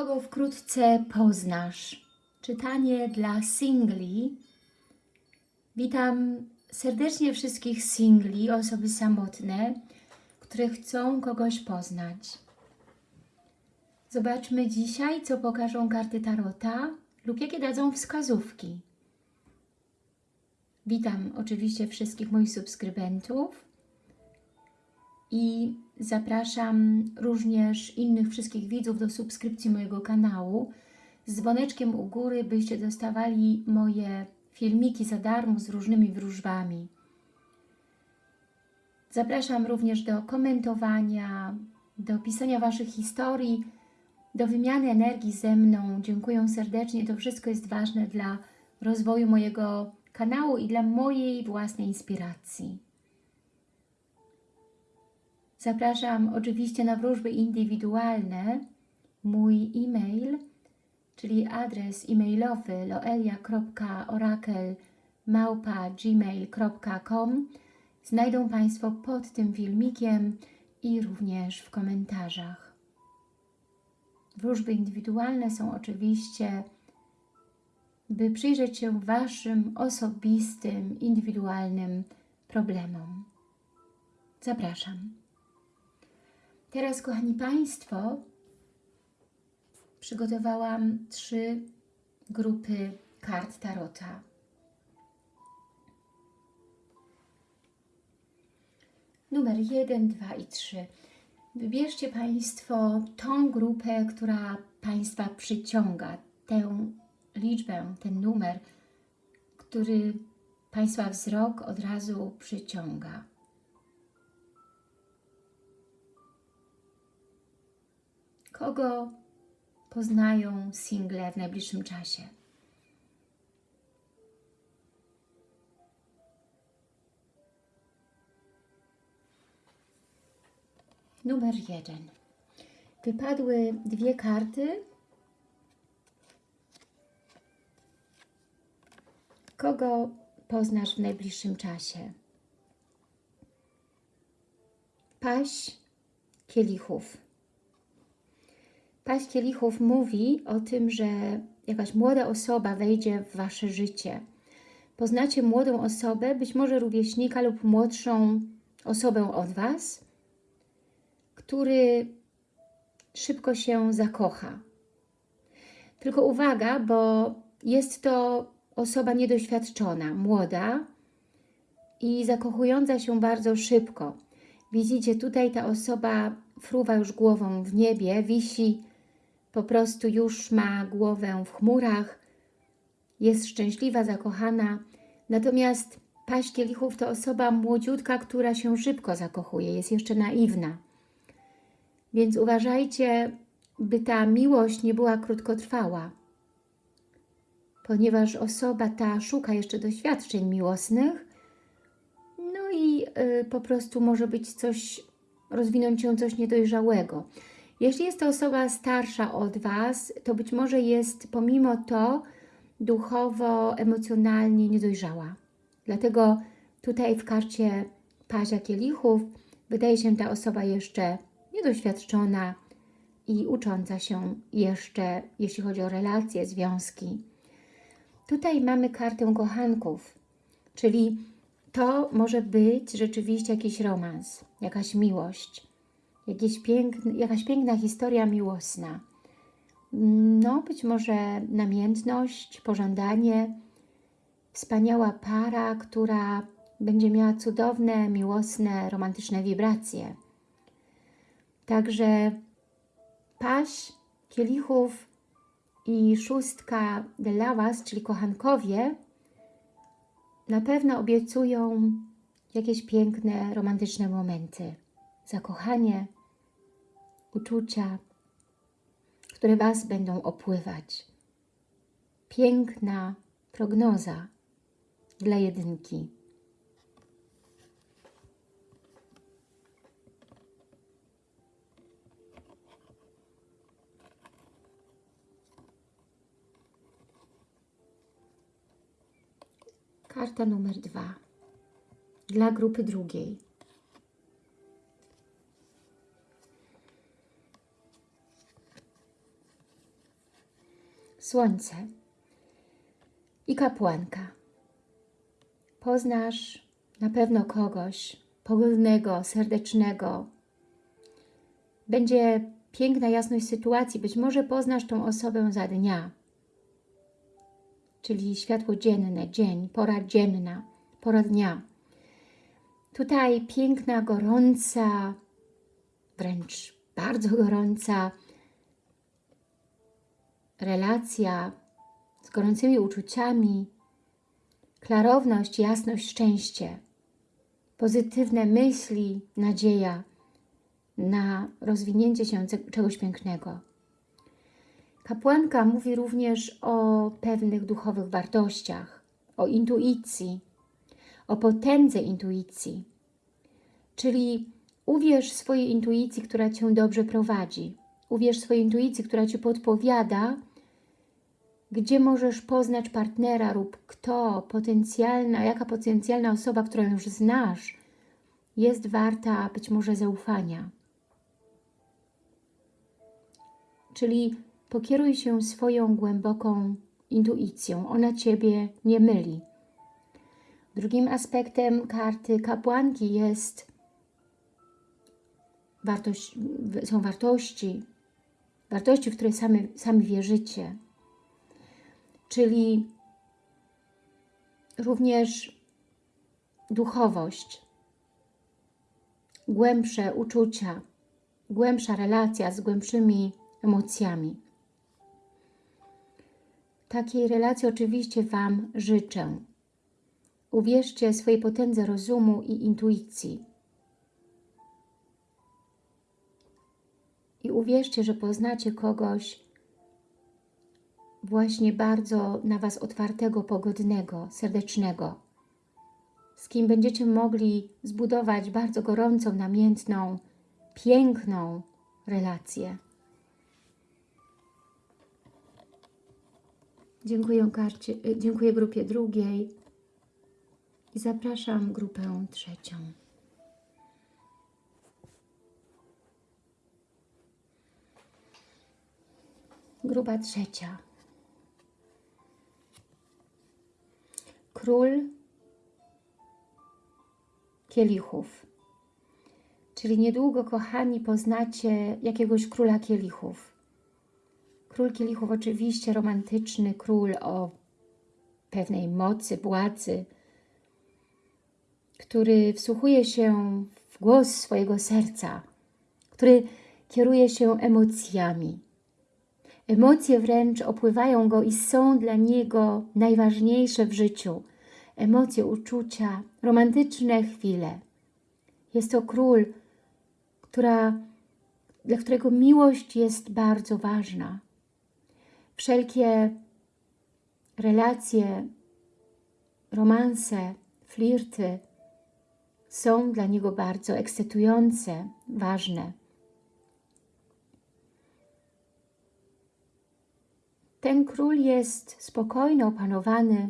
Kogo wkrótce poznasz? Czytanie dla singli. Witam serdecznie wszystkich singli, osoby samotne, które chcą kogoś poznać. Zobaczmy dzisiaj, co pokażą karty Tarota lub jakie dadzą wskazówki. Witam oczywiście wszystkich moich subskrybentów i zapraszam również innych wszystkich widzów do subskrypcji mojego kanału z dzwoneczkiem u góry, byście dostawali moje filmiki za darmo z różnymi wróżbami. Zapraszam również do komentowania, do pisania Waszych historii, do wymiany energii ze mną. Dziękuję serdecznie. To wszystko jest ważne dla rozwoju mojego kanału i dla mojej własnej inspiracji. Zapraszam oczywiście na wróżby indywidualne. Mój e-mail, czyli adres e-mailowy loelia.orakel.gmail.com znajdą Państwo pod tym filmikiem i również w komentarzach. Wróżby indywidualne są oczywiście, by przyjrzeć się Waszym osobistym, indywidualnym problemom. Zapraszam. Teraz, kochani Państwo, przygotowałam trzy grupy kart Tarota. Numer 1, 2 i 3. Wybierzcie Państwo tą grupę, która Państwa przyciąga, tę liczbę, ten numer, który Państwa wzrok od razu przyciąga. Kogo poznają single w najbliższym czasie? Numer jeden. Wypadły dwie karty. Kogo poznasz w najbliższym czasie? Paść kielichów. Paść kielichów mówi o tym, że jakaś młoda osoba wejdzie w Wasze życie. Poznacie młodą osobę, być może rówieśnika lub młodszą osobę od Was, który szybko się zakocha. Tylko uwaga, bo jest to osoba niedoświadczona, młoda i zakochująca się bardzo szybko. Widzicie, tutaj ta osoba fruwa już głową w niebie, wisi, po prostu już ma głowę w chmurach, jest szczęśliwa, zakochana. Natomiast paść kielichów to osoba młodziutka, która się szybko zakochuje, jest jeszcze naiwna. Więc uważajcie, by ta miłość nie była krótkotrwała, ponieważ osoba ta szuka jeszcze doświadczeń miłosnych, no i y, po prostu może być coś, rozwinąć się coś niedojrzałego. Jeśli jest to osoba starsza od Was, to być może jest pomimo to duchowo, emocjonalnie niedojrzała. Dlatego tutaj w karcie Pazia Kielichów wydaje się ta osoba jeszcze niedoświadczona i ucząca się jeszcze, jeśli chodzi o relacje, związki. Tutaj mamy kartę kochanków, czyli to może być rzeczywiście jakiś romans, jakaś miłość, jakieś piękny, jakaś piękna historia miłosna. No, być może namiętność, pożądanie, wspaniała para, która będzie miała cudowne, miłosne, romantyczne wibracje. Także paść kielichów i szóstka de lavas, czyli kochankowie, na pewno obiecują jakieś piękne, romantyczne momenty. Zakochanie, uczucia, które Was będą opływać. Piękna prognoza dla jedynki. Karta numer dwa dla grupy drugiej. Słońce i kapłanka. Poznasz na pewno kogoś pogodnego, serdecznego. Będzie piękna jasność sytuacji. Być może poznasz tą osobę za dnia, czyli światło dzienne, dzień, pora dzienna, pora dnia. Tutaj piękna, gorąca, wręcz bardzo gorąca relacja z gorącymi uczuciami, klarowność, jasność, szczęście, pozytywne myśli, nadzieja na rozwinięcie się czegoś pięknego. Kapłanka mówi również o pewnych duchowych wartościach, o intuicji, o potędze intuicji. Czyli uwierz swojej intuicji, która Cię dobrze prowadzi. Uwierz swojej intuicji, która Ci podpowiada, gdzie możesz poznać partnera lub kto, potencjalna, jaka potencjalna osoba, którą już znasz, jest warta być może zaufania. Czyli pokieruj się swoją głęboką intuicją. Ona Ciebie nie myli. Drugim aspektem karty kapłanki jest wartość, są wartości, wartości, w które sami, sami wierzycie. Czyli również duchowość, głębsze uczucia, głębsza relacja z głębszymi emocjami. Takiej relacji oczywiście Wam życzę. Uwierzcie swojej potędze rozumu i intuicji. I uwierzcie, że poznacie kogoś właśnie bardzo na Was otwartego, pogodnego, serdecznego, z kim będziecie mogli zbudować bardzo gorącą, namiętną, piękną relację. Dziękuję, karcie, dziękuję grupie drugiej i zapraszam grupę trzecią. Grupa trzecia. Król kielichów. Czyli niedługo, kochani, poznacie jakiegoś króla kielichów. Król kielichów oczywiście romantyczny, król o pewnej mocy, władzy, który wsłuchuje się w głos swojego serca, który kieruje się emocjami. Emocje wręcz opływają go i są dla niego najważniejsze w życiu. Emocje, uczucia, romantyczne chwile. Jest to król, która, dla którego miłość jest bardzo ważna. Wszelkie relacje, romanse, flirty są dla niego bardzo ekscytujące, ważne. Ten król jest spokojny, opanowany,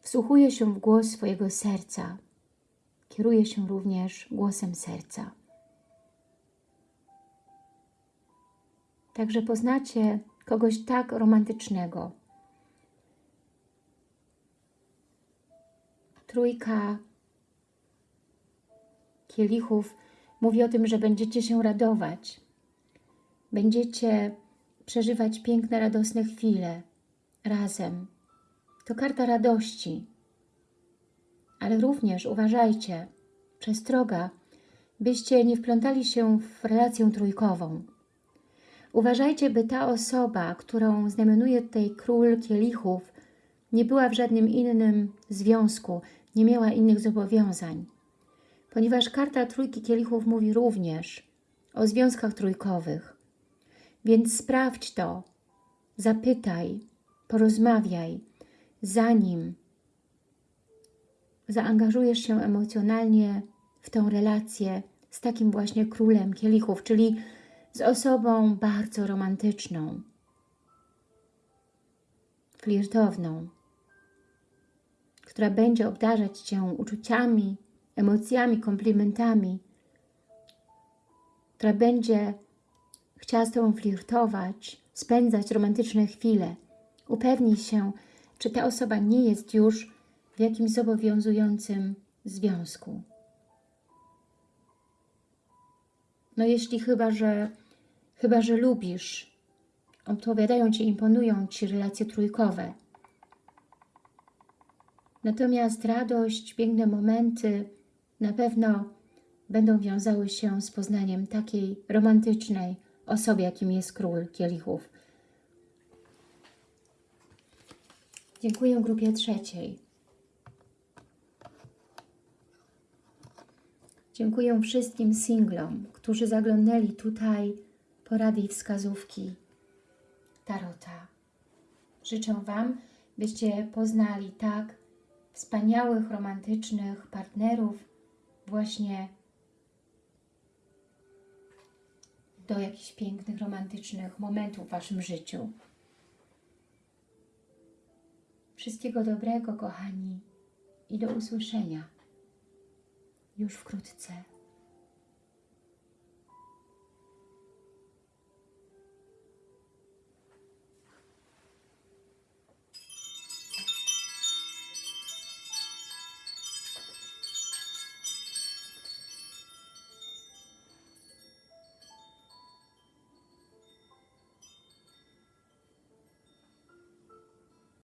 wsłuchuje się w głos swojego serca, kieruje się również głosem serca. Także poznacie kogoś tak romantycznego. Trójka kielichów mówi o tym, że będziecie się radować. Będziecie przeżywać piękne, radosne chwile razem. To karta radości. Ale również uważajcie, przestroga, byście nie wplątali się w relację trójkową. Uważajcie, by ta osoba, którą znamionuje tutaj król kielichów, nie była w żadnym innym związku, nie miała innych zobowiązań. Ponieważ karta trójki kielichów mówi również o związkach trójkowych. Więc sprawdź to, zapytaj, porozmawiaj, zanim zaangażujesz się emocjonalnie w tę relację z takim właśnie królem kielichów, czyli z osobą bardzo romantyczną, flirtowną, która będzie obdarzać Cię uczuciami, emocjami, komplementami, która będzie chciała z Tobą flirtować, spędzać romantyczne chwile. Upewnij się, czy ta osoba nie jest już w jakimś zobowiązującym związku. No jeśli chyba, że chyba, że lubisz, odpowiadają Ci, imponują Ci relacje trójkowe. Natomiast radość, piękne momenty na pewno będą wiązały się z poznaniem takiej romantycznej osoby, jakim jest król kielichów. Dziękuję grupie trzeciej. Dziękuję wszystkim singlom, którzy zaglądali tutaj porady i wskazówki Tarota. Życzę Wam, byście poznali tak wspaniałych, romantycznych partnerów właśnie do jakichś pięknych, romantycznych momentów w Waszym życiu. Wszystkiego dobrego, kochani, i do usłyszenia już wkrótce.